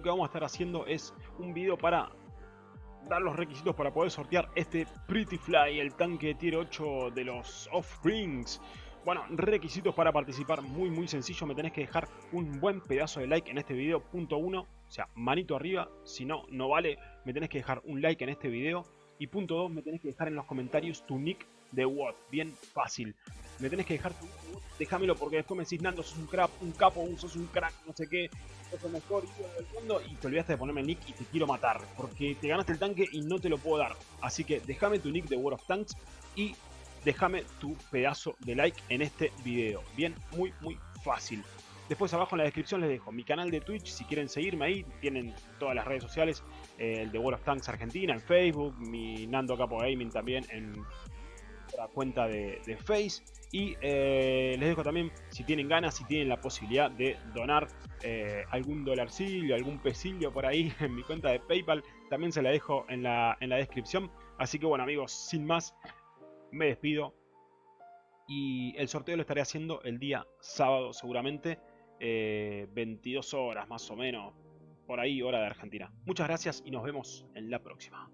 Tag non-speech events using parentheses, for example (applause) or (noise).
lo que vamos a estar haciendo es un video para dar los requisitos para poder sortear este Pretty Fly, el tanque tier 8 de los Off-Rings. Bueno, requisitos para participar muy muy sencillo, me tenés que dejar un buen pedazo de like en este video, punto 1, o sea, manito arriba, si no, no vale, me tenés que dejar un like en este video. Y punto 2, me tenés que dejar en los comentarios tu nick de WOT, bien fácil. Me tenés que dejar tu déjamelo porque después me decís, Nando, sos un crap, un capo, sos un crack, no sé qué, sos el mejor del mundo y te olvidaste de ponerme el nick y te quiero matar, porque te ganaste el tanque y no te lo puedo dar. Así que déjame tu nick de World of Tanks y déjame tu pedazo de like en este video. Bien, muy, muy fácil. Después abajo en la descripción les dejo mi canal de Twitch, si quieren seguirme ahí, tienen todas las redes sociales, eh, el de World of Tanks Argentina en Facebook, mi Nando Capo Gaming también en la cuenta de, Face. Y eh, les dejo también, si tienen ganas, si tienen la posibilidad de donar eh, algún dolarcillo, algún pesillo por ahí (laughs) en mi cuenta de PayPal, también se la dejo en la, en la descripción. Así que bueno amigos, sin más, me despido. Y el sorteo lo estaré haciendo el día sábado seguramente. 22 eh, horas más o menos, por ahí hora de Argentina. Muchas gracias y nos vemos en la próxima.